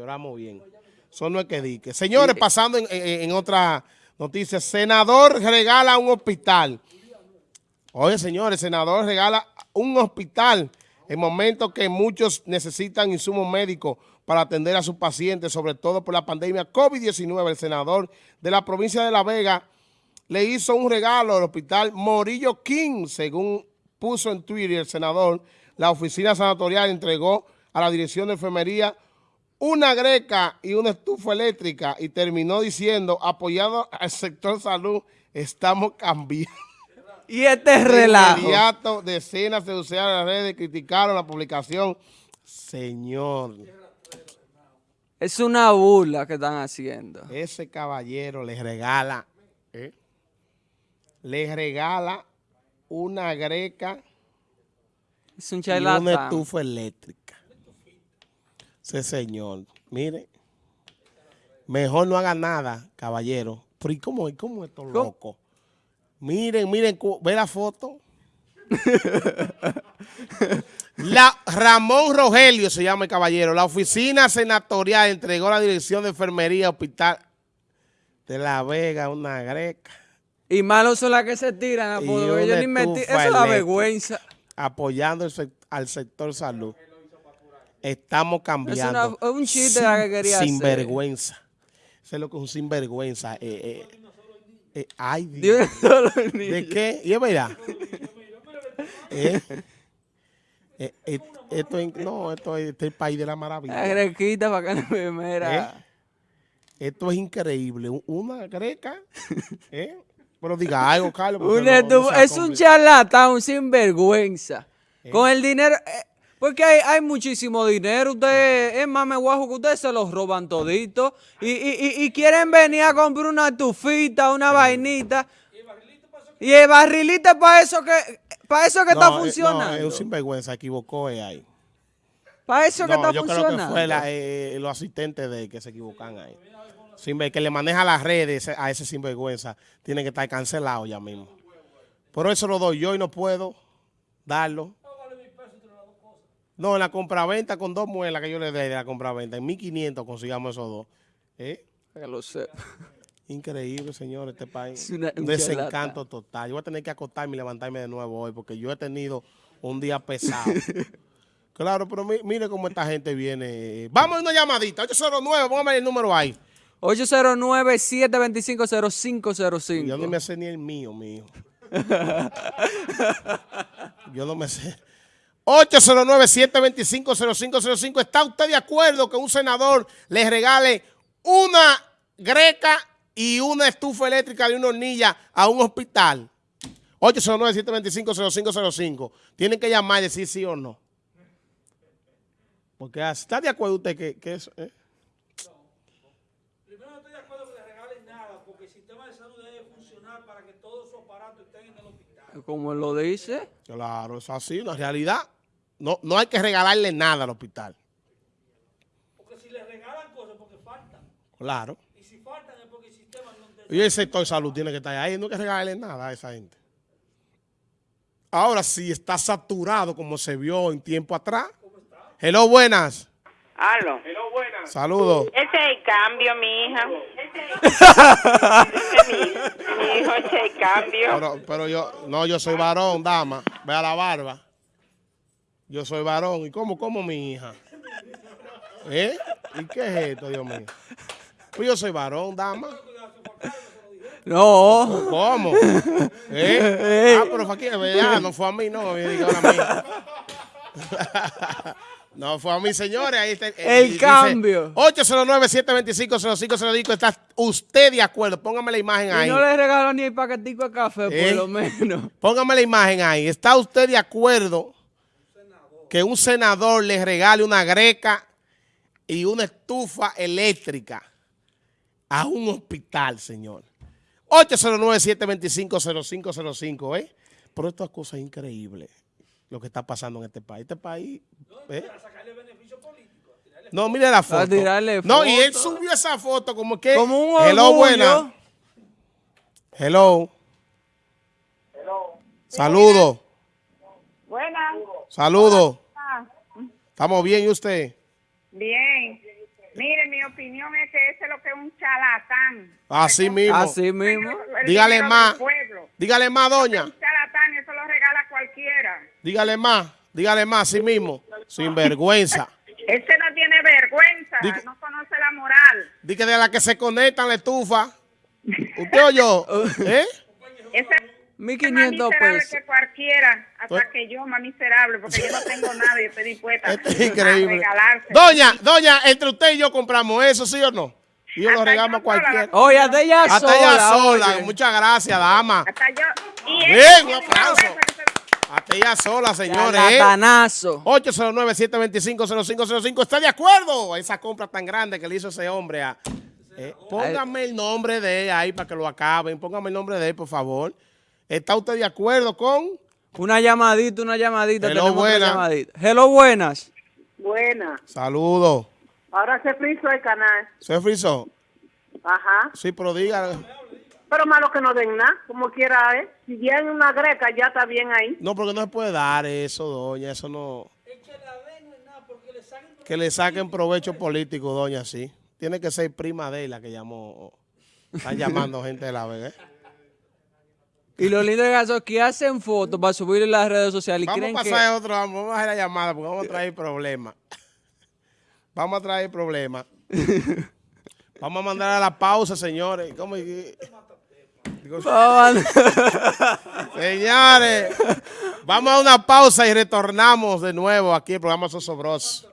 lloramos bien. Eso no es que dique. Señores, pasando en, en, en otra noticia, senador regala un hospital. Oye, señores, senador regala un hospital en momentos que muchos necesitan insumos médicos para atender a sus pacientes, sobre todo por la pandemia COVID-19. El senador de la provincia de La Vega le hizo un regalo al hospital Morillo King, según puso en Twitter el senador. La oficina sanatorial entregó a la dirección de enfermería una greca y una estufa eléctrica y terminó diciendo, apoyado al sector salud, estamos cambiando. Y este relajo. inmediato, decenas de usuarios de las redes criticaron la publicación. Señor, Es una burla que están haciendo. ese caballero le regala, ¿eh? le regala una greca Es un y una estufa eléctrica. Señor, mire, mejor no haga nada, caballero. Pero ¿y cómo, y cómo estos locos? Miren, miren, ve la foto. La Ramón Rogelio se llama el caballero. La oficina senatorial entregó la dirección de enfermería hospital de La Vega una greca Y malos son las que se tiran a Eso da eléctrica. vergüenza. apoyando el al sector salud. Estamos cambiando. Es una- un chiste la que quería Sin hacer. Eso es lo que es un sinvergüenza. Eh, eh, eh, ay, Dios. No ¿De qué? ¿Y es verdad? Eh, eh, eh, esto es, no, esto es, este es el país de la La maravilla. grequita para que la enfermera. Esto es increíble. Un- Una greca. ¿eh? Pero diga algo, Carlos. no- no es un charlatán, un sinvergüenza. Con el dinero, eh, porque hay, hay muchísimo dinero. Ustedes, es más, me guajo que ustedes se los roban todito. Y, y, y, y quieren venir a comprar una estufita, una vainita. Y el barrilito es para eso que, para eso que No, está eh, funcionando. No, es un sinvergüenza, equivocó eh, ahí. para eso que está yo creo funcionando. que fue la- eh, los asistentes de que se equivocan ahí. Sin ver, que le maneja las redes a ese sinvergüenza, tiene que estar cancelado ya mismo. Por eso lo doy yo y no puedo darlo. No, en la compraventa con dos muelas que yo le dé de la compraventa, en 1500 consigamos esos dos. ¿Eh? Que lo sé. Increíble, señor, este país. Es una- un desencanto total. Yo voy a tener que acostarme y levantarme de nuevo hoy porque yo he tenido un día pesado. claro, pero mi- mire cómo esta gente viene. Vamos a una llamadita. 809, póngame el número ahí. 809-725-0505. Yo no me sé ni el mío, mío. yo no me sé. 809-725-0505. ¿Está usted de acuerdo que un senador le regale una greca y una estufa eléctrica de una hornilla a un hospital? 809-725-0505. Tienen que llamar y decir sí o no. Porque ah, ¿está de acuerdo usted que, que eso? eh? Primero no estoy de acuerdo que le regalen nada, porque el sistema de salud debe funcionar para que todos sus aparatos estén en el hospital. Como lo dice. Claro, es así, una realidad. No, no hay que regalarle nada al hospital. Porque si le regalan cosas, porque faltan. Claro. Y si faltan es porque el sistema no te... Y el sector de salud tiene que estar ahí. No hay que regalarle nada a esa gente. Ahora sí está saturado como se vio en tiempo atrás. Hello, buenas. Aló. Saludos. Ese es el cambio, mi hija. Ese es mi, mi hijo, ese es el cambio. Pero, pero yo, no, yo soy varón, dama. Vea la barba. Yo soy varón. ¿Y cómo, cómo mi hija? ¿Eh? ¿Y qué es esto, Dios mío? Pues yo soy varón, dama. No. ¿Cómo? ¿Eh? Ah, pero fue aquí, ¿verdad? No fue a mí, no. me diga ahora a mí. No, fue a mí, señores. Ahí está, El cambio. 809-725-0505. ¿Está usted de acuerdo? Póngame la imagen Y ahí. no le regalo ni el paquetico de café, ¿Eh? por lo menos. Póngame la imagen ahí. ¿Está usted de acuerdo que un senador le regale una greca y una estufa eléctrica a un hospital, señor? 809-725-0505, ¿eh? Pero estas cosas increíbles, lo que está pasando en este país. Este país, ¿eh? No, mire la foto. tirarle No, y él subió esa foto como que... Como un Hello, orgullo. buena. Hello. Saludos. Saludos. ¿Estamos bien y usted? bien. Mire, opinión es que ese es lo que es un charlatán. Así mismo. Así mismo. El Dígale más. Dígale más, doña. Un charlatán, eso lo regala cualquiera. Dígale más. Dígale más, así mismo. Sin vergüenza. Ese no tiene vergüenza, no conoce la moral. Dice que de la que se conectan la estufa. ¿Usted oyó? ¿Eh? Ese Mil es más quinientos miserable pesos. que cualquiera, hasta Pues- que yo, más miserable, porque yo no tengo nada y estoy dispuesta Esto es a increíble. regalarse. Doña, doña, entre usted y yo compramos eso, ¿sí o no? Y yo lo Hasta regalamos a cualquiera. Oye, hasta ella Hasta sola. ella sola. oye. Muchas gracias, dama. Hasta yo. Y Bien, un aplauso. Hasta ella sola, señores. ¿eh? Charlatanazo. 809-725-0505. ¿Está de acuerdo? Esa compra tan grande que le hizo ese hombre. A, eh, póngame el nombre de él ahí para que lo acaben. Póngame el nombre de él, por favor. ¿Está usted de acuerdo con? Una llamadita, una llamadita. Hello, tenemos otra buena. llamadita. Hello, buenas. Buena. Saludos. Ahora se frizó el canal. ¿Se frizó? Ajá. Sí, pero diga. Pero malo que no den nada, como quiera, ¿eh? Si viene una greca, ya está bien ahí. No, porque no se puede dar eso, doña. Eso no. Que le saquen provecho político, doña, sí. Tiene que ser prima de él la que llamó. Están llamando gente de la Vega. ¿eh? Y lo lindo de es que hacen fotos para subir en las redes sociales y Vamos a creen pasar que... a otro, vamos a hacer la llamada porque vamos a traer problemas. Vamos a traer problemas. Vamos a mandar a la pausa, señores. ¿Cómo? Digo, Señores, vamos a una pausa y retornamos de nuevo aquí el programa Sosobros.